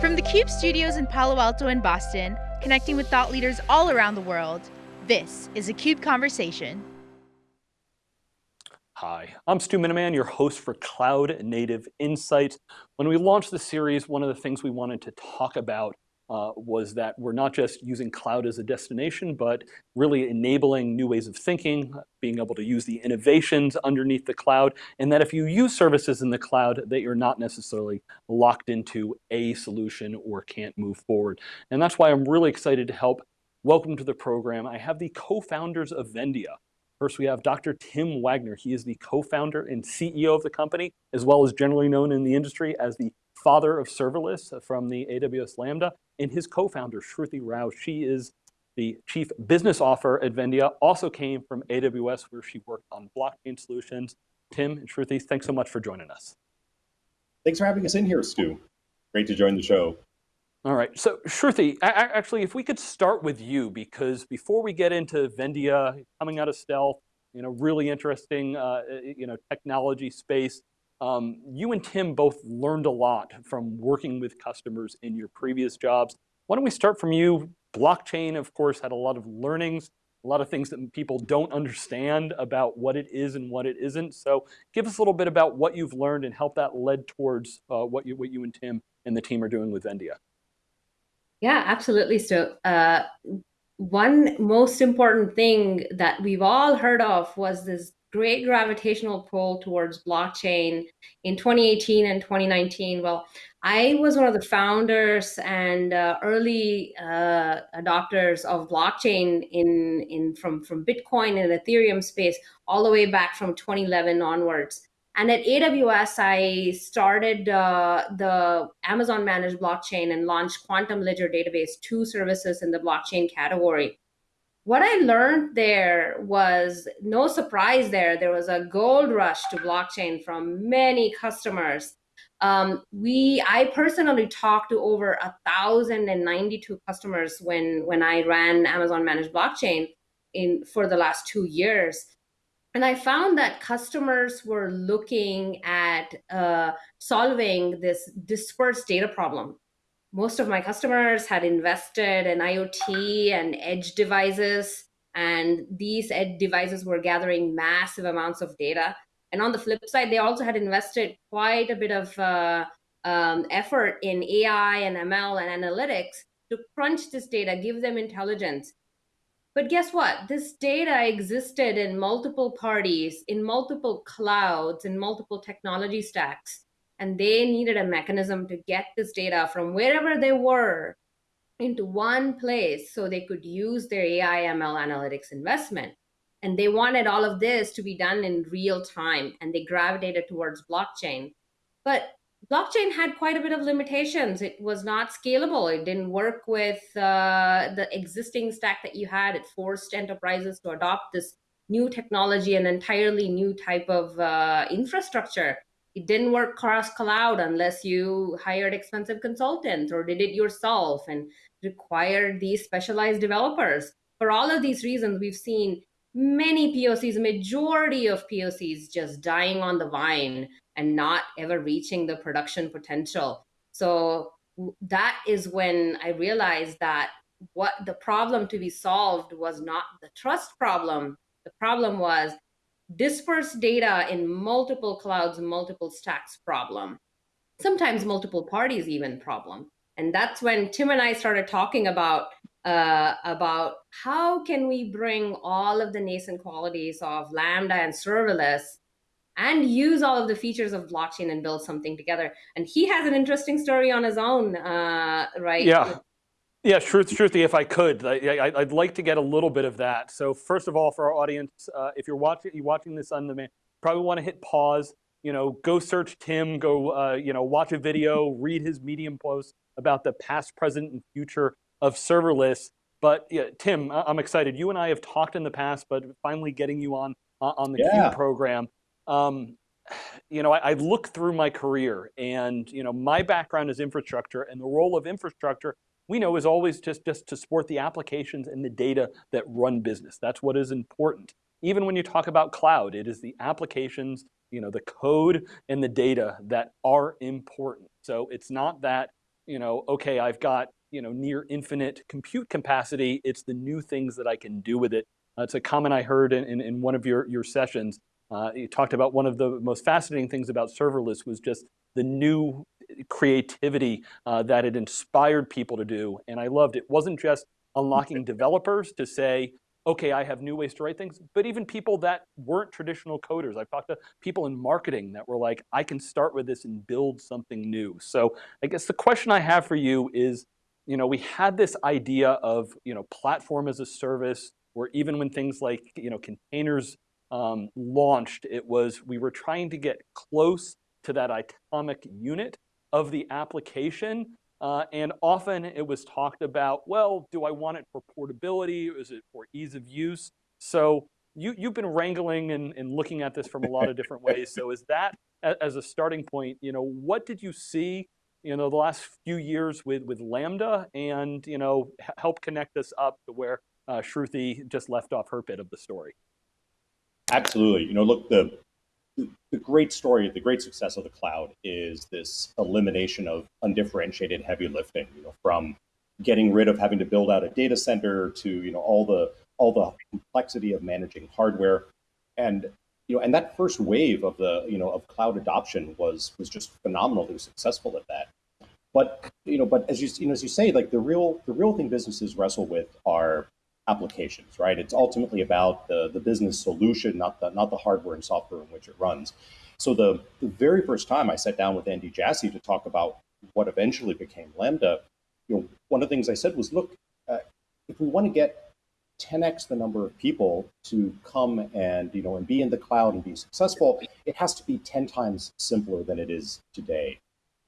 From the CUBE studios in Palo Alto and Boston, connecting with thought leaders all around the world, this is a CUBE Conversation. Hi, I'm Stu Miniman, your host for Cloud Native Insights. When we launched the series, one of the things we wanted to talk about uh, was that we're not just using cloud as a destination, but really enabling new ways of thinking, being able to use the innovations underneath the cloud, and that if you use services in the cloud, that you're not necessarily locked into a solution or can't move forward. And that's why I'm really excited to help welcome to the program. I have the co-founders of Vendia. First, we have Dr. Tim Wagner. He is the co-founder and CEO of the company, as well as generally known in the industry as the father of serverless from the AWS Lambda, and his co-founder, Shruti Rao. She is the chief business officer at Vendia, also came from AWS where she worked on blockchain solutions. Tim and Shruti, thanks so much for joining us. Thanks for having us in here, Stu. Great to join the show. All right, so Shruti, actually, if we could start with you, because before we get into Vendia coming out of stealth, you know, really interesting, uh, you know, technology space, um, you and Tim both learned a lot from working with customers in your previous jobs. Why don't we start from you? Blockchain, of course, had a lot of learnings, a lot of things that people don't understand about what it is and what it isn't. So give us a little bit about what you've learned and help that led towards uh, what, you, what you and Tim and the team are doing with Vendia. Yeah, absolutely. So uh, one most important thing that we've all heard of was this great gravitational pull towards blockchain in 2018 and 2019. Well, I was one of the founders and uh, early uh, adopters of blockchain in in from from Bitcoin and Ethereum space all the way back from 2011 onwards. And at AWS, I started uh, the Amazon managed blockchain and launched Quantum Ledger Database, two services in the blockchain category what I learned there was no surprise there. There was a gold rush to blockchain from many customers. Um, we, I personally talked to over a thousand and ninety-two customers when when I ran Amazon Managed Blockchain in for the last two years, and I found that customers were looking at uh, solving this dispersed data problem most of my customers had invested in IoT and edge devices, and these edge devices were gathering massive amounts of data. And on the flip side, they also had invested quite a bit of uh, um, effort in AI and ML and analytics to crunch this data, give them intelligence. But guess what? This data existed in multiple parties, in multiple clouds, in multiple technology stacks and they needed a mechanism to get this data from wherever they were into one place so they could use their AI ML analytics investment. And they wanted all of this to be done in real time, and they gravitated towards blockchain. But blockchain had quite a bit of limitations. It was not scalable. It didn't work with uh, the existing stack that you had. It forced enterprises to adopt this new technology, an entirely new type of uh, infrastructure it didn't work cross cloud unless you hired expensive consultants or did it yourself and required these specialized developers. For all of these reasons, we've seen many POCs, majority of POCs just dying on the vine and not ever reaching the production potential. So that is when I realized that what the problem to be solved was not the trust problem. The problem was dispersed data in multiple clouds, multiple stacks problem, sometimes multiple parties even problem. And that's when Tim and I started talking about uh, about how can we bring all of the nascent qualities of Lambda and serverless and use all of the features of blockchain and build something together. And he has an interesting story on his own, uh, right? Yeah. Yeah, truth, Shruti, if I could, I, would like to get a little bit of that. So first of all, for our audience, uh, if you're watching, you're watching this on demand, probably want to hit pause. You know, go search Tim, go, uh, you know, watch a video, read his Medium post about the past, present, and future of serverless. But yeah, Tim, I'm excited. You and I have talked in the past, but finally getting you on uh, on the yeah. CUBE program. Um, you know, I, I look through my career, and you know, my background is infrastructure, and the role of infrastructure we know is always just, just to support the applications and the data that run business. That's what is important. Even when you talk about cloud, it is the applications, you know, the code and the data that are important. So it's not that you know, okay, I've got you know near infinite compute capacity. It's the new things that I can do with it. Uh, it's a comment I heard in, in, in one of your, your sessions. Uh, you talked about one of the most fascinating things about serverless was just the new creativity uh, that it inspired people to do. And I loved it. wasn't just unlocking developers to say, okay, I have new ways to write things, but even people that weren't traditional coders. I've talked to people in marketing that were like, I can start with this and build something new. So I guess the question I have for you is, you know, we had this idea of, you know, platform as a service, or even when things like, you know, containers um, launched, it was, we were trying to get close to that atomic unit of the application uh, and often it was talked about, well, do I want it for portability? Is it for ease of use? So you, you've been wrangling and, and looking at this from a lot of different ways. So is that as a starting point, you know, what did you see, you know, the last few years with, with Lambda and, you know, help connect us up to where uh, Shruti just left off her bit of the story? Absolutely. You know, look, the the great story, of the great success of the cloud is this elimination of undifferentiated heavy lifting, you know, from getting rid of having to build out a data center to, you know, all the all the complexity of managing hardware. And you know, and that first wave of the, you know, of cloud adoption was was just phenomenally successful at that. But you know, but as you you know, as you say, like the real the real thing businesses wrestle with are applications, right? It's ultimately about the, the business solution, not the, not the hardware and software in which it runs. So the, the very first time I sat down with Andy Jassy to talk about what eventually became Lambda, you know, one of the things I said was, look, uh, if we want to get 10x the number of people to come and you know and be in the cloud and be successful, it has to be 10 times simpler than it is today.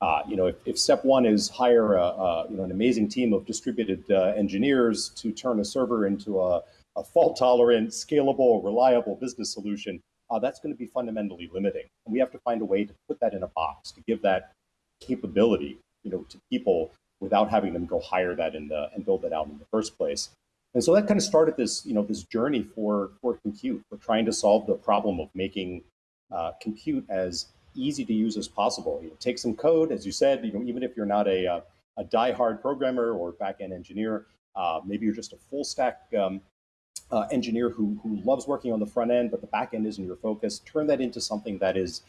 Uh, you know, if, if, step one is hire a, a, you know, an amazing team of distributed uh, engineers to turn a server into a, a fault-tolerant, scalable, reliable business solution, uh, that's going to be fundamentally limiting. And we have to find a way to put that in a box to give that capability, you know, to people without having them go hire that in the, and build that out in the first place. And so that kind of started this, you know, this journey for for compute. We're trying to solve the problem of making uh, compute as easy to use as possible. You know, take some code, as you said, you know, even if you're not a, uh, a die-hard programmer or back-end engineer, uh, maybe you're just a full stack um, uh, engineer who, who loves working on the front end, but the back end isn't your focus. Turn that into something that is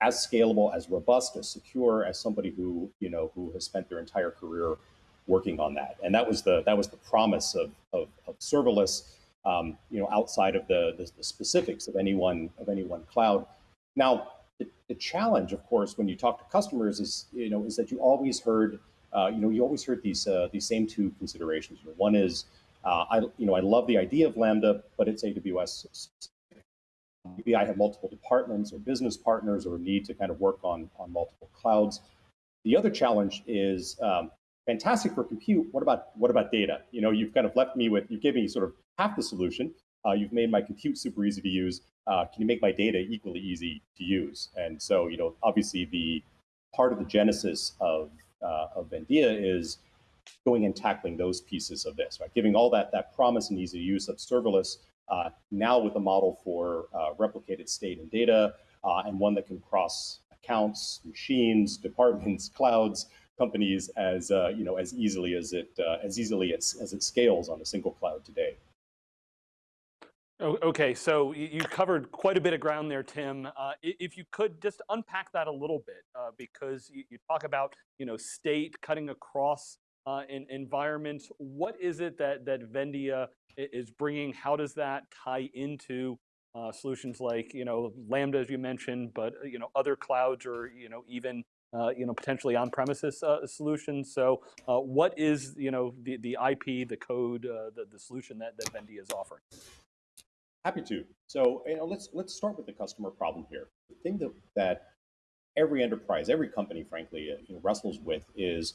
as scalable, as robust, as secure as somebody who you know who has spent their entire career working on that. And that was the that was the promise of of, of serverless. Um, you know, outside of the, the, the specifics of any one of any one cloud. Now, the, challenge, of course, when you talk to customers is, you know, is that you always heard, uh, you know, you always heard these uh, these same two considerations. One is, uh, I, you know, I love the idea of Lambda, but it's AWS specific. Maybe I have multiple departments or business partners or need to kind of work on on multiple clouds. The other challenge is um, fantastic for compute. What about what about data? You know, you've kind of left me with you gave me sort of half the solution. Uh, you've made my compute super easy to use uh, can you make my data equally easy to use? And so, you know, obviously the part of the genesis of, uh, of Vendia is going and tackling those pieces of this, right? Giving all that, that promise and easy use of serverless uh, now with a model for uh, replicated state and data uh, and one that can cross accounts, machines, departments, clouds, companies as, uh, you know, as easily as it, as easily as, as it scales on a single cloud. Okay, so you covered quite a bit of ground there, Tim. Uh, if you could just unpack that a little bit, uh, because you, you, talk about you know state cutting across uh, in environments. What is it that that Vendia is bringing? How does that tie into uh, solutions like you know Lambda, as you mentioned, but uh, you know other clouds or you know even uh, you know potentially on-premises solutions? So, what is you know the the IP, the code, the the solution that that Vendia is offering? Happy to. So you know, let's let's start with the customer problem here. The thing that that every enterprise, every company, frankly, uh, you know, wrestles with is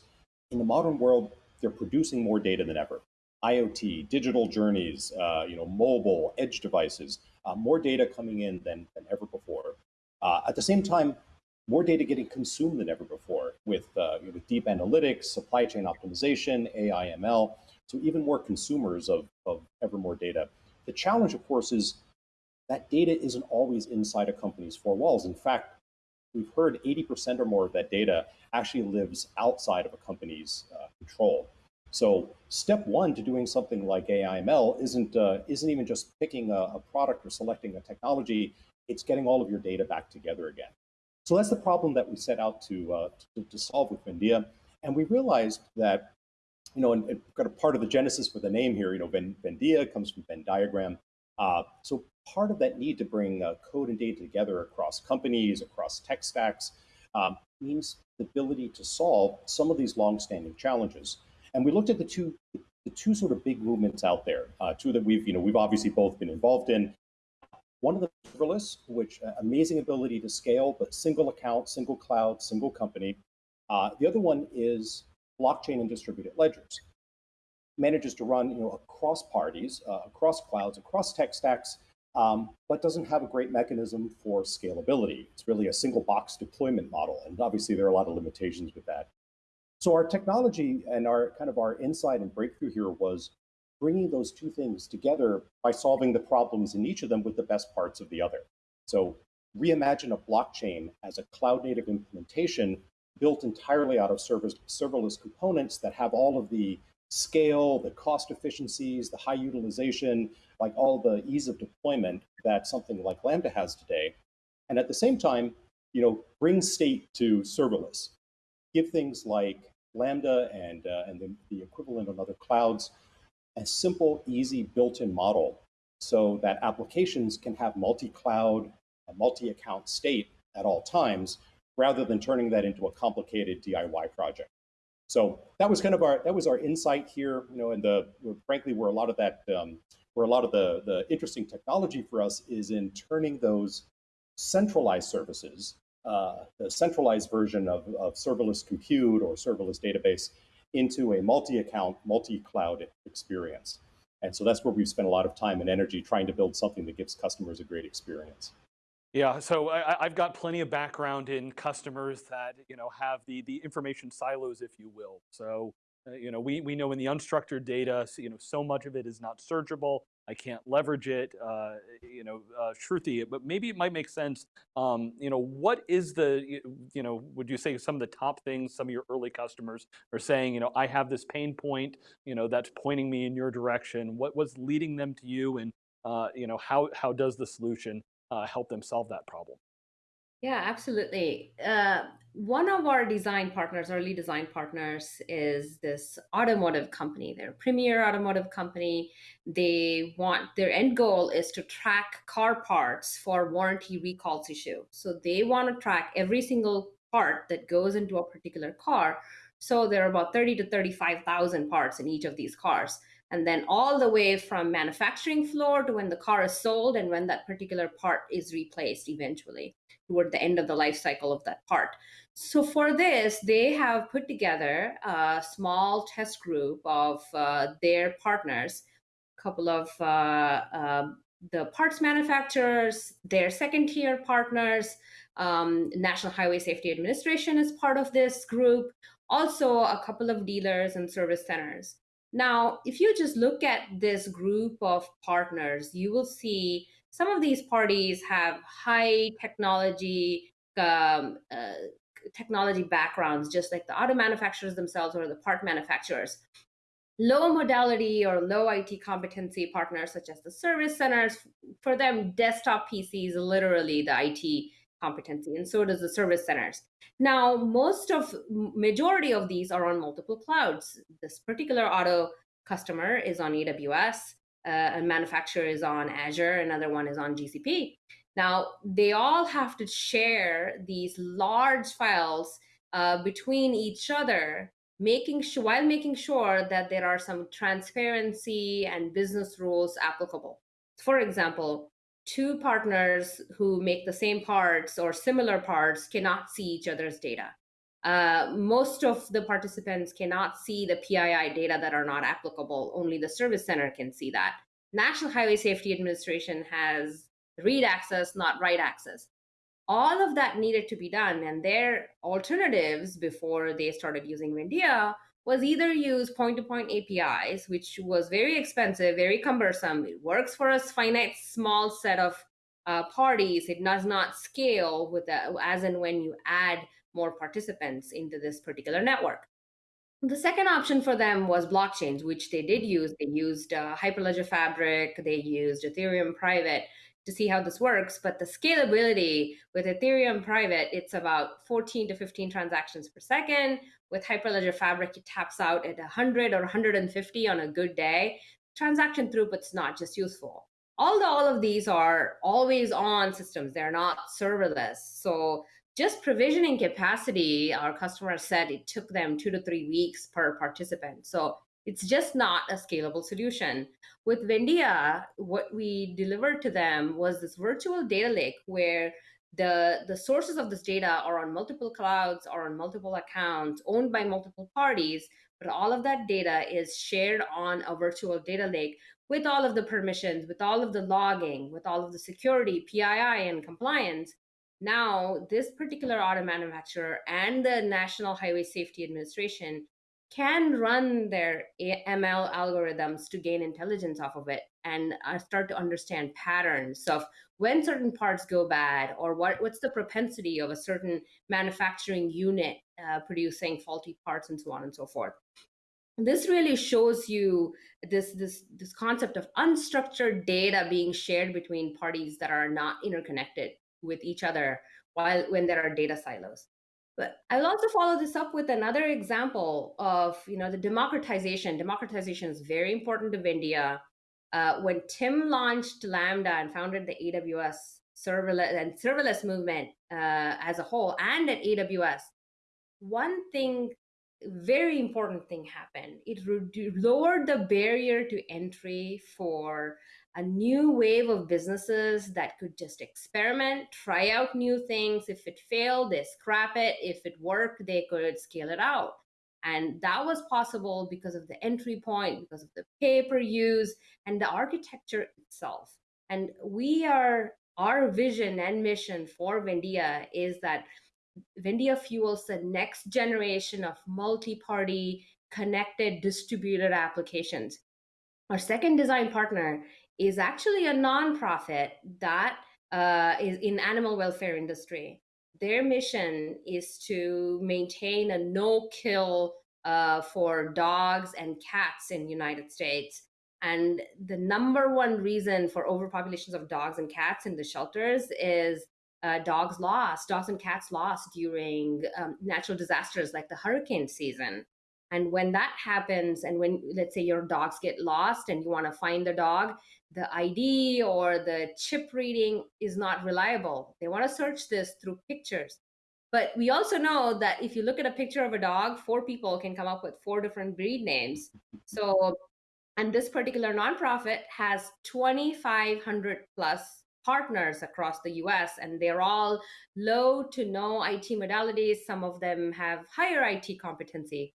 in the modern world, they're producing more data than ever. IoT, digital journeys, uh, you know, mobile, edge devices, uh, more data coming in than, than ever before. Uh, at the same time, more data getting consumed than ever before with, uh, with deep analytics, supply chain optimization, AI, ML. So even more consumers of, of ever more data. The challenge, of course, is that data isn't always inside a company's four walls. In fact, we've heard 80% or more of that data actually lives outside of a company's uh, control. So step one to doing something like AIML isn't uh, isn't even just picking a, a, product or selecting a technology. It's getting all of your data back together again. So that's the problem that we set out to uh, to, to, solve with Vendia, and we realized that you know, and, and got a part of the genesis for the name here. You know, Vendia comes from Venn diagram. Uh, so part of that need to bring uh, code and data together across companies, across tech stacks, um, means the ability to solve some of these long-standing challenges. And we looked at the two, the two sort of big movements out there, uh, two that we've, you know, we've obviously both been involved in. One of the serverless, which uh, amazing ability to scale, but single account, single cloud, single company. Uh, the other one is blockchain and distributed ledgers. Manages to run, you know, across parties, uh, across clouds, across tech stacks, um, but doesn't have a great mechanism for scalability. It's really a single box deployment model, and obviously there are a lot of limitations with that. So our technology and our kind of our insight and breakthrough here was bringing those two things together by solving the problems in each of them with the best parts of the other. So reimagine a blockchain as a cloud native implementation built entirely out of service, serverless components that have all of the scale, the cost efficiencies, the high utilization, like all the ease of deployment that something like Lambda has today. And at the same time, you know, bring state to serverless. Give things like Lambda and, uh, and the, the equivalent on other clouds, a simple, easy built-in model so that applications can have multi-cloud, multi-account state at all times, rather than turning that into a complicated DIY project. So that was kind of our that was our insight here, you know, and the frankly where a lot of that um, where a lot of the the interesting technology for us is in turning those centralized services uh, the centralized version of, of serverless compute or serverless database into a multi-account, multi-cloud experience. And so that's where we've spent a lot of time and energy trying to build something that gives customers a great experience. Yeah, so I, have got plenty of background in customers that you know have the the information silos, if you will. So uh, you know we we know in the unstructured data, so, you know so much of it is not searchable. I can't leverage it, uh, you know, uh, Shruti, but maybe it might make sense, um, you know, what is the, you know, would you say some of the top things some of your early customers are saying, you know, I have this pain point, you know, that's pointing me in your direction. What was leading them to you and, uh, you know, how, how does the solution uh, help them solve that problem? Yeah, absolutely. Uh, one of our design partners, early design partners, is this automotive company. They're a premier automotive company. They want their end goal is to track car parts for warranty recalls issue. So they want to track every single part that goes into a particular car. So there are about 30 to 35,000 parts in each of these cars and then all the way from manufacturing floor to when the car is sold and when that particular part is replaced eventually toward the end of the life cycle of that part. So for this, they have put together a small test group of uh, their partners, a couple of uh, uh, the parts manufacturers, their second tier partners, um, National Highway Safety Administration is part of this group, also a couple of dealers and service centers. Now, if you just look at this group of partners, you will see some of these parties have high technology um, uh, technology backgrounds, just like the auto manufacturers themselves or the part manufacturers. Low modality or low IT competency partners, such as the service centers, for them, desktop PCs literally the IT competency, and so does the service centers. Now, most of majority of these are on multiple clouds. This particular auto customer is on AWS, uh, a manufacturer is on Azure, another one is on GCP. Now, they all have to share these large files uh, between each other, making sure, while making sure that there are some transparency and business rules applicable. For example, two partners who make the same parts or similar parts cannot see each other's data. Uh, most of the participants cannot see the PII data that are not applicable. Only the service center can see that. National Highway Safety Administration has read access, not write access. All of that needed to be done, and their alternatives before they started using Vendia was either use point-to-point APIs, which was very expensive, very cumbersome. It works for a finite small set of uh, parties. It does not scale with the, as and when you add more participants into this particular network. The second option for them was blockchains, which they did use. They used uh, Hyperledger Fabric, they used Ethereum Private to see how this works. But the scalability with Ethereum Private, it's about 14 to 15 transactions per second. With Hyperledger Fabric, it taps out at 100 or 150 on a good day. Transaction throughput's not just useful. Although all of these are always on systems, they're not serverless. So just provisioning capacity, our customers said it took them two to three weeks per participant. So it's just not a scalable solution. With Vendia, what we delivered to them was this virtual data lake where the, the sources of this data are on multiple clouds or on multiple accounts owned by multiple parties, but all of that data is shared on a virtual data lake with all of the permissions, with all of the logging, with all of the security, PII, and compliance. Now, this particular auto manufacturer and the National Highway Safety Administration can run their ML algorithms to gain intelligence off of it and uh, start to understand patterns of when certain parts go bad or what, what's the propensity of a certain manufacturing unit uh, producing faulty parts and so on and so forth. This really shows you this, this, this concept of unstructured data being shared between parties that are not interconnected with each other while when there are data silos. But I'll also follow this up with another example of you know the democratization. Democratization is very important to Vendia. Uh, when Tim launched Lambda and founded the AWS serverless and serverless movement uh, as a whole, and at AWS, one thing, very important thing happened. It lowered the barrier to entry for a new wave of businesses that could just experiment, try out new things. If it failed, they scrap it. If it worked, they could scale it out. And that was possible because of the entry point, because of the pay per use, and the architecture itself. And we are, our vision and mission for Vendia is that Vendia fuels the next generation of multi party, connected, distributed applications. Our second design partner is actually a nonprofit that uh, is in animal welfare industry. Their mission is to maintain a no-kill uh, for dogs and cats in United States. And the number one reason for overpopulations of dogs and cats in the shelters is uh, dogs lost, dogs and cats lost during um, natural disasters like the hurricane season. And when that happens, and when, let's say, your dogs get lost and you want to find the dog, the ID or the chip reading is not reliable. They want to search this through pictures. But we also know that if you look at a picture of a dog, four people can come up with four different breed names. So, and this particular nonprofit has 2,500 plus partners across the US, and they're all low to no IT modalities. Some of them have higher IT competency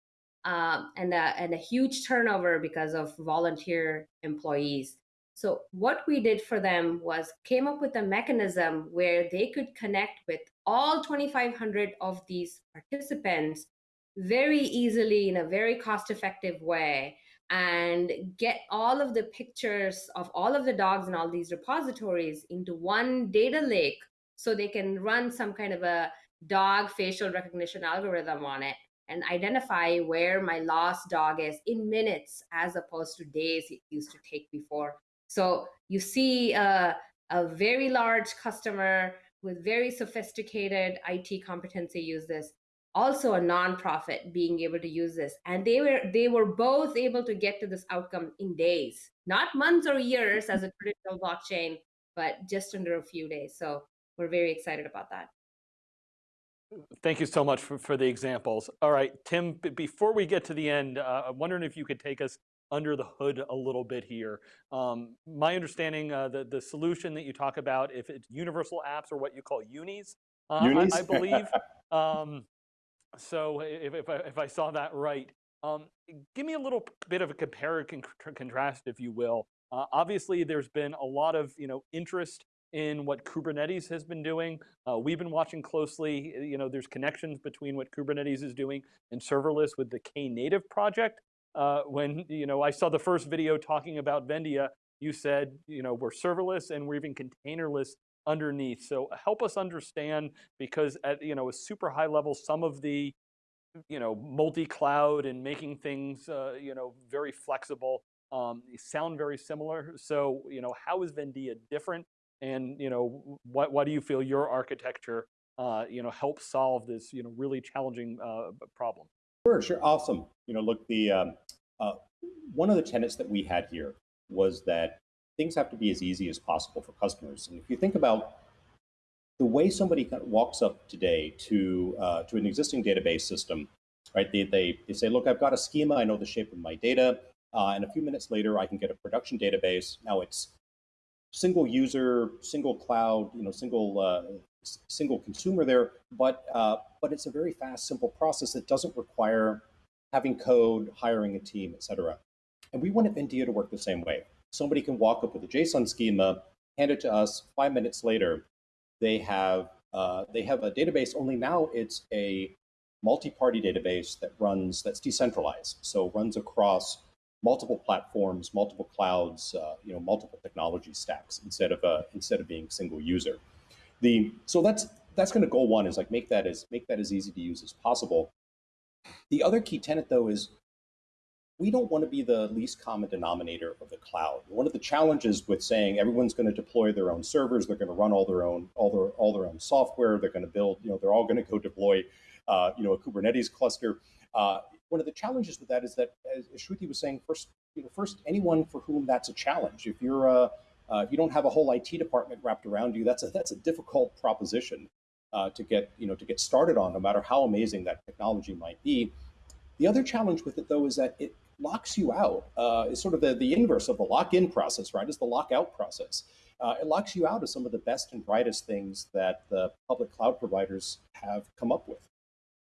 um, and, a, and a huge turnover because of volunteer employees. So what we did for them was came up with a mechanism where they could connect with all 2,500 of these participants very easily in a very cost effective way and get all of the pictures of all of the dogs in all these repositories into one data lake so they can run some kind of a dog facial recognition algorithm on it and identify where my lost dog is in minutes as opposed to days it used to take before. So you see a, a very large customer with very sophisticated IT competency use this also a nonprofit being able to use this. And they were they were both able to get to this outcome in days not months or years as a traditional blockchain but just under a few days. So we're very excited about that. Thank you so much for, for the examples. All right, Tim, before we get to the end, uh, I'm wondering if you could take us under the hood a little bit here. Um, my understanding, uh, the, the solution that you talk about, if it's universal apps or what you call unis, uh, unis? I, I, believe. um, so if, if, I, if I saw that right, um, give me a little bit of a compare and contrast, if you will. Uh, obviously, there's been a lot of you know interest in what Kubernetes has been doing. Uh, we've been watching closely, you know, there's connections between what Kubernetes is doing and serverless with the Knative project. Uh, when, you know, I saw the first video talking about Vendia, you said, you know, we're serverless and we're even containerless underneath. So help us understand because at you know a super high level, some of the you know multi-cloud and making things uh, you know very flexible um, sound very similar. So you know how is Vendia different, and you know what why do you feel your architecture uh, you know helps solve this you know really challenging uh, problem? Sure, sure, awesome. You know, look, the um, uh, one of the tenets that we had here was that things have to be as easy as possible for customers. And if you think about the way somebody walks up today to uh, to an existing database system, right? They, they, they say, look, I've got a schema, I know the shape of my data, uh, and a few minutes later, I can get a production database. Now it's single user, single cloud, you know, single uh, single consumer there, but uh, but it's a very fast, simple process that doesn't require having code, hiring a team, et cetera. And we want Vendia to work the same way. Somebody can walk up with a JSON schema, hand it to us. Five minutes later, they have uh, they have a database. Only now it's a multi-party database that runs that's decentralized, so runs across multiple platforms, multiple clouds, uh, you know, multiple technology stacks instead of uh, instead of being single user. The so that's that's going to goal one is like make that as make that as easy to use as possible. The other key tenet though is we don't want to be the least common denominator of the cloud. One of the challenges with saying everyone's going to deploy their own servers, they're going to run all their own all their all their own software, they're going to build, you know, they're all going to go deploy, uh, you know, a Kubernetes cluster. Uh, one of the challenges with that is that, as Shruti was saying, first, you know, first anyone for whom that's a challenge. If you're a, uh, if you don't have a whole IT department wrapped around you, that's a that's a difficult proposition uh, to get you know to get started on, no matter how amazing that technology might be. The other challenge with it, though, is that it locks you out. Uh, it's sort of the, the inverse of the lock-in process, right? Is the lockout process. Uh, it locks you out of some of the best and brightest things that the public cloud providers have come up with.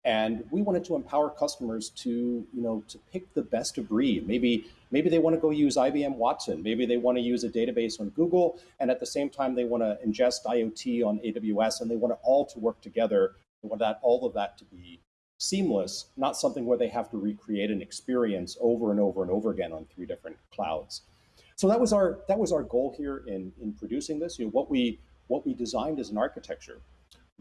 And we wanted to empower customers to, you know, to pick the best of breed. Maybe, maybe they want to go use IBM Watson. Maybe they want to use a database on Google, and at the same time they want to ingest IoT on AWS, and they want it all to work together. They want that all of that to be seamless, not something where they have to recreate an experience over and over and over again on three different clouds. So that was our that was our goal here in in producing this. You know what we what we designed as an architecture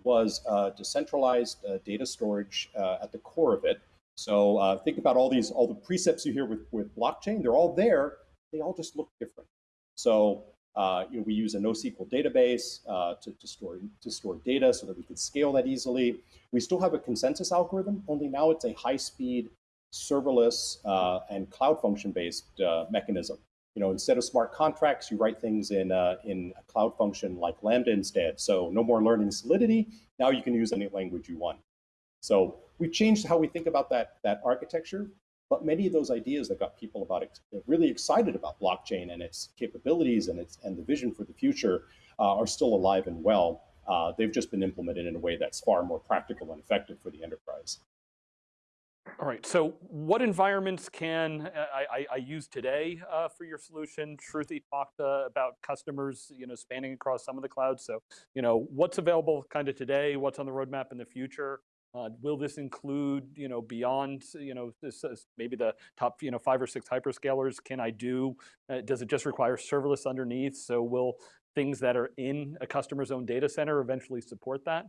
was uh, decentralized uh, data storage uh, at the core of it. So think about all these all the precepts you hear with with blockchain. They're all there. They all just look different. So uh, you know, we use a NoSQL database uh, to, to, store, to store data so that we can scale that easily. We still have a consensus algorithm, only now it's a high-speed, serverless, uh, and cloud function-based mechanism. You know, instead of smart contracts, you write things in, uh, in a cloud function like Lambda instead. So no more learning Solidity. Now you can use any language you want. So we've changed how we think about that, that architecture but many of those ideas that got people about really excited about blockchain and its capabilities and its and the vision for the future uh, are still alive and well. Uh, they've just been implemented in a way that's far more practical and effective for the enterprise. All right, so what environments can uh, I, I, I use today uh, for your solution? Shruti talked uh, about customers, you know, spanning across some of the clouds. So, you know, what's available kind of today, what's on the roadmap in the future? Uh, will this include, you know, beyond, you know, this, maybe the top, you know, five or six hyperscalers? Can I do? Uh, does it just require serverless underneath? So will things that are in a customer's own data center eventually support that?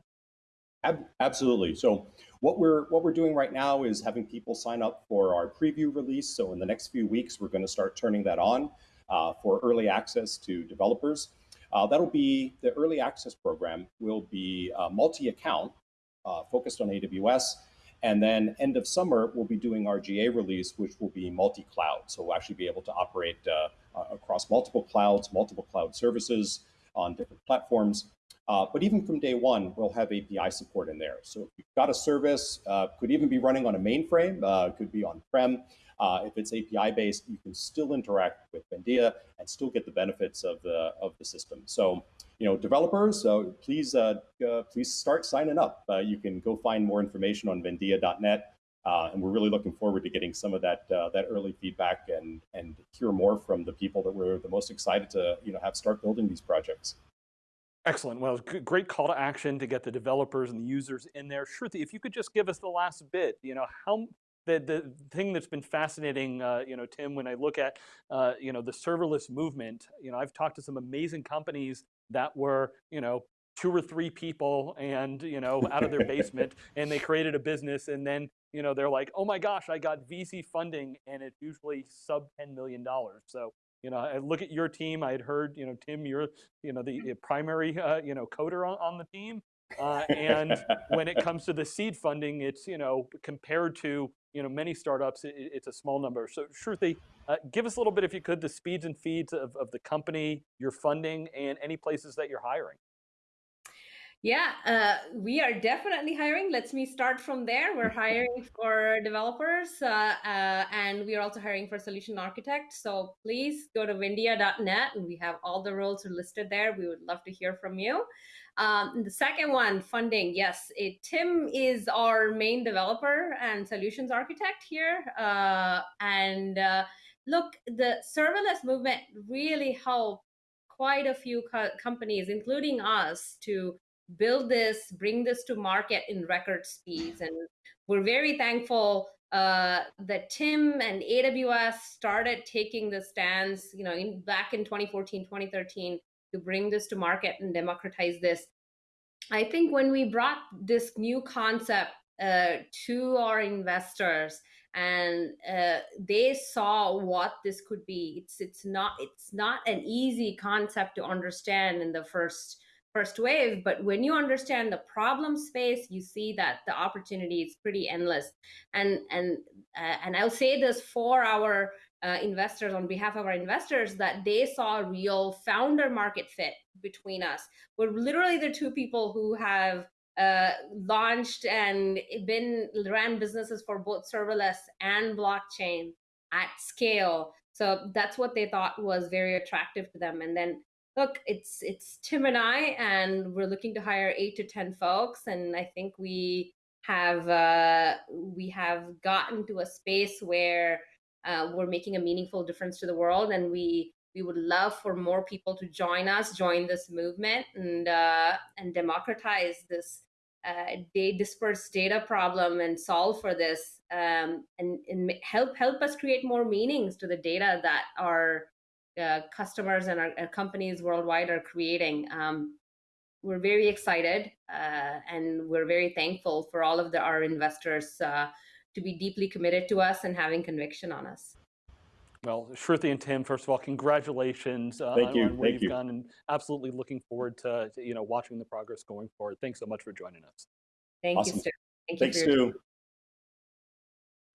Ab absolutely. So what we're what we're doing right now is having people sign up for our preview release. So in the next few weeks, we're going to start turning that on uh, for early access to developers. Uh, that'll be the early access program will be uh, multi-account uh, focused on AWS. And then end of summer, we'll be doing our GA release, which will be multi-cloud. So we'll actually be able to operate uh, across multiple clouds, multiple cloud services on different platforms. Uh, but even from day one, we'll have API support in there. So if you've got a service, uh, could even be running on a mainframe, uh, could be on-prem. Uh, if it's API based, you can still interact with Vendia and still get the benefits of the of the system. So you know, developers, so please, uh, uh, please start signing up. Uh, you can go find more information on vendia.net. Uh, and we're really looking forward to getting some of that uh, that early feedback and and hear more from the people that we're the most excited to you know have start building these projects. Excellent. Well, great call to action to get the developers and the users in there. Shruti, if you could just give us the last bit, you know, how the, the thing that's been fascinating, uh, you know, Tim, when I look at, uh, you know, the serverless movement, you know, I've talked to some amazing companies that were, you know, two or three people and, you know, out of their basement and they created a business and then, you know, they're like, oh my gosh, I got VC funding and it's usually sub $10 million. So, you know, I look at your team, I had heard, you know, Tim, you're, you know, the primary, uh, you know, coder on, on the team. Uh, and when it comes to the seed funding, it's, you know, compared to, you know, many startups, it, it's a small number. So Shruti, uh, give us a little bit, if you could, the speeds and feeds of, of the company, your funding, and any places that you're hiring. Yeah, uh, we are definitely hiring. Let's me start from there. We're hiring for developers, uh, uh, and we are also hiring for solution architects. So please go to vendia.net, and we have all the roles listed there. We would love to hear from you. Um, the second one, funding. Yes, it, Tim is our main developer and solutions architect here. Uh, and uh, look, the serverless movement really helped quite a few co companies, including us, to build this, bring this to market in record speeds. And we're very thankful uh, that Tim and AWS started taking the stance, you know, in, back in 2014, 2013, to bring this to market and democratize this. I think when we brought this new concept uh, to our investors and uh, they saw what this could be, it's it's not it's not an easy concept to understand in the first first wave but when you understand the problem space you see that the opportunity is pretty endless. And and uh, and i'll say this for our uh, investors on behalf of our investors that they saw a real founder market fit between us. We're literally the two people who have uh, launched and been ran businesses for both serverless and blockchain at scale. So that's what they thought was very attractive to them. And then look, it's it's Tim and I, and we're looking to hire eight to ten folks, and I think we have uh, we have gotten to a space where uh, we're making a meaningful difference to the world, and we we would love for more people to join us, join this movement, and uh, and democratize this uh, they disperse data problem and solve for this, um, and, and help help us create more meanings to the data that are uh, customers and our, our, companies worldwide are creating. Um, we're very excited uh, and we're very thankful for all of the, our investors uh, to be deeply committed to us and having conviction on us. Well, Shruti and Tim, first of all, congratulations uh, Thank you. on where Thank you've you. gone and absolutely looking forward to, to, you know, watching the progress going forward. Thanks so much for joining us. Thank awesome. you, Stu. Thank Thanks, you for your Stu.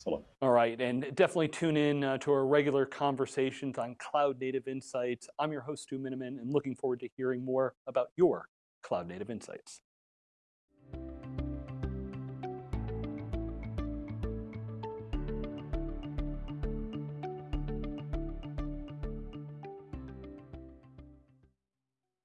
All right, and definitely tune in uh, to our regular conversations on cloud native insights. I'm your host, Stu Miniman, and looking forward to hearing more about your cloud native insights.